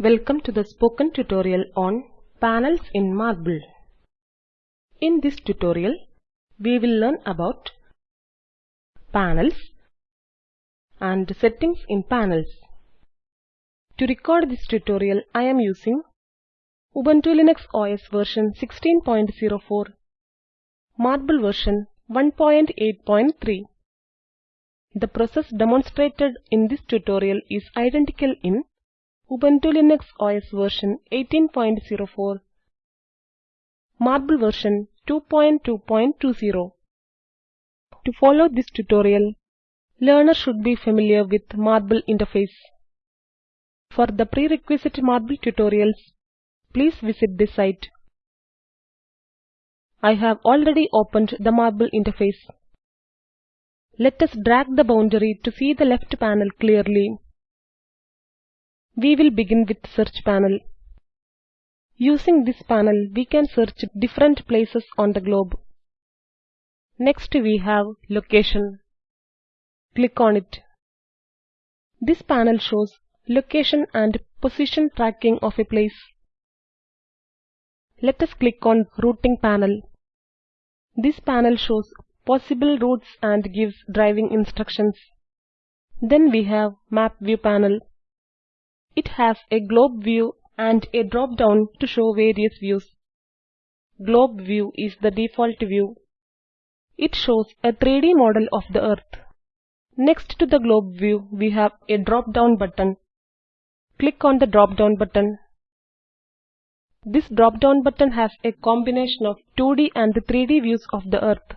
Welcome to the spoken tutorial on panels in Marble. In this tutorial, we will learn about panels and settings in panels. To record this tutorial, I am using Ubuntu Linux OS version 16.04, Marble version 1.8.3. The process demonstrated in this tutorial is identical in Ubuntu Linux OS version 18.04, Marble version 2.2.20. To follow this tutorial, learner should be familiar with Marble interface. For the prerequisite Marble tutorials, please visit this site. I have already opened the Marble interface. Let us drag the boundary to see the left panel clearly. We will begin with Search panel. Using this panel, we can search different places on the globe. Next we have Location. Click on it. This panel shows location and position tracking of a place. Let us click on Routing panel. This panel shows possible routes and gives driving instructions. Then we have Map View panel. It has a globe view and a drop-down to show various views. Globe view is the default view. It shows a 3D model of the Earth. Next to the globe view, we have a drop-down button. Click on the drop-down button. This drop-down button has a combination of 2D and 3D views of the Earth.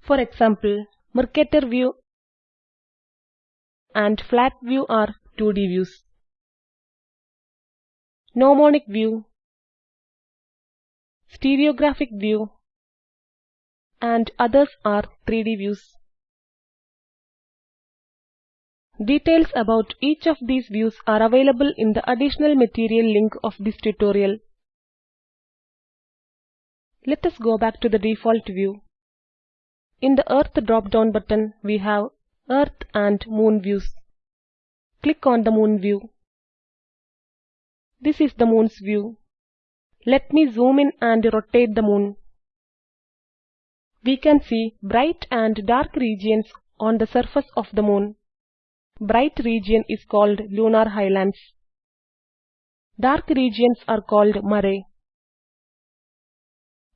For example, Mercator view and flat view are 2D views. Gnomonic view, stereographic view, and others are 3D views. Details about each of these views are available in the additional material link of this tutorial. Let us go back to the default view. In the Earth drop-down button, we have Earth and Moon views. Click on the Moon view. This is the Moon's view. Let me zoom in and rotate the Moon. We can see bright and dark regions on the surface of the Moon. Bright region is called lunar highlands. Dark regions are called mare.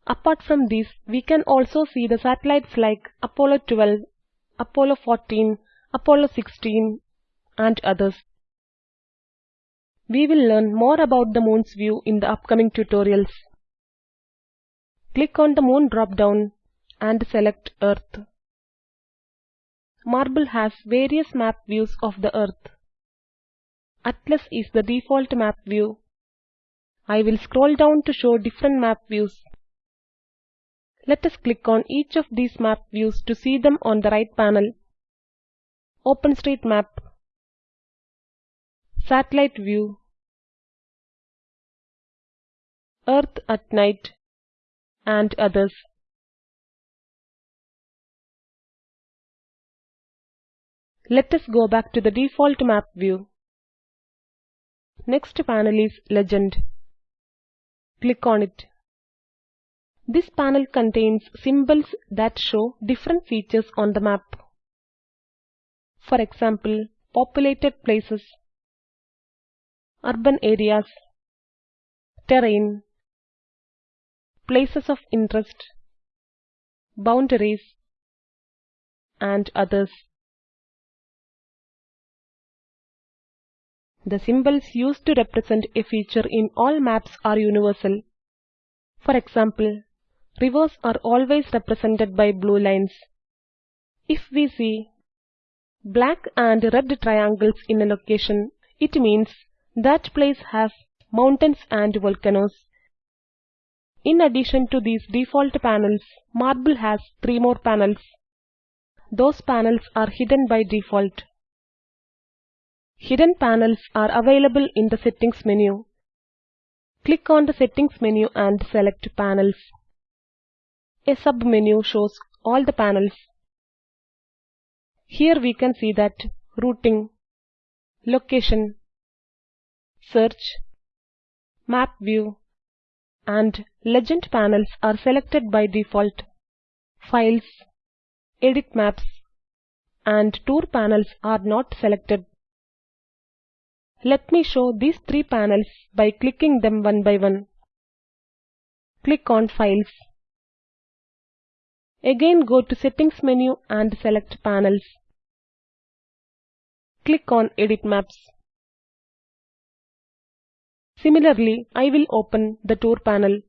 Apart from these, we can also see the satellites like Apollo 12, Apollo 14, Apollo 16 and others. We will learn more about the moon's view in the upcoming tutorials. Click on the moon drop-down and select Earth. Marble has various map views of the Earth. Atlas is the default map view. I will scroll down to show different map views. Let us click on each of these map views to see them on the right panel. OpenStreetMap Satellite View Earth at Night and others. Let us go back to the default map view. Next panel is Legend. Click on it. This panel contains symbols that show different features on the map. For example, populated places, urban areas, terrain, places of interest, boundaries, and others. The symbols used to represent a feature in all maps are universal. For example, rivers are always represented by blue lines. If we see black and red triangles in a location, it means that place has mountains and volcanoes. In addition to these default panels, Marble has three more panels. Those panels are hidden by default. Hidden panels are available in the Settings menu. Click on the Settings menu and select Panels. A sub-menu shows all the panels. Here we can see that Routing, Location, Search, Map View and Legend panels are selected by default. Files, Edit Maps and Tour panels are not selected. Let me show these three panels by clicking them one by one. Click on Files. Again go to Settings menu and select Panels. Click on Edit Maps. Similarly, I will open the Tour panel.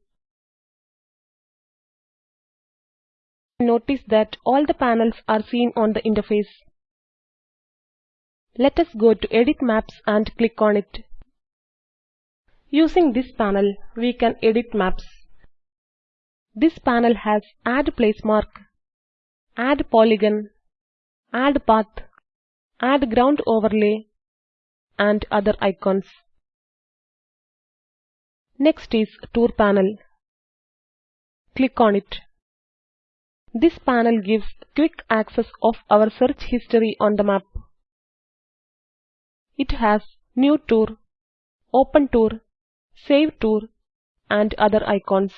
Notice that all the panels are seen on the interface. Let us go to Edit Maps and click on it. Using this panel, we can edit maps. This panel has Add Place Mark, Add Polygon, Add Path, Add Ground Overlay, and other icons. Next is Tour panel. Click on it. This panel gives quick access of our search history on the map. It has New Tour, Open Tour, Save Tour and other icons.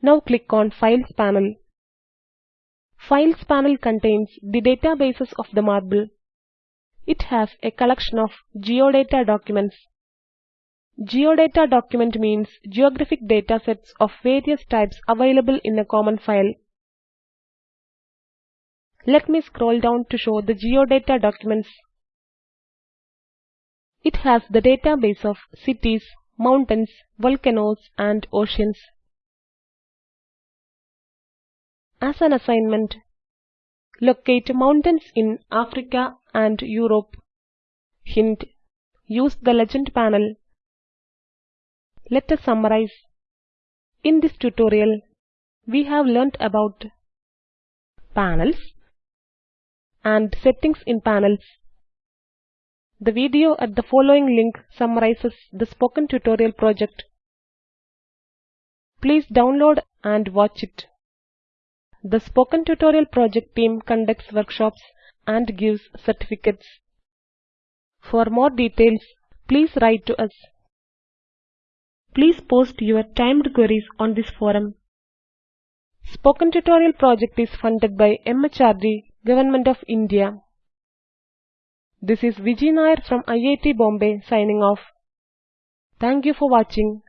Now click on Files panel. Files panel contains the databases of the marble. It has a collection of geodata documents. Geodata document means geographic datasets of various types available in a common file. Let me scroll down to show the geodata documents. It has the database of cities, mountains, volcanoes and oceans. As an assignment, locate mountains in Africa and Europe. Hint: use the legend panel. Let us summarize. In this tutorial, we have learnt about panels and settings in panels. The video at the following link summarizes the spoken tutorial project. Please download and watch it. The Spoken Tutorial project team conducts workshops and gives certificates. For more details, please write to us. Please post your timed queries on this forum. Spoken Tutorial project is funded by MHRD, Government of India. This is Vijay Nair from IIT Bombay signing off. Thank you for watching.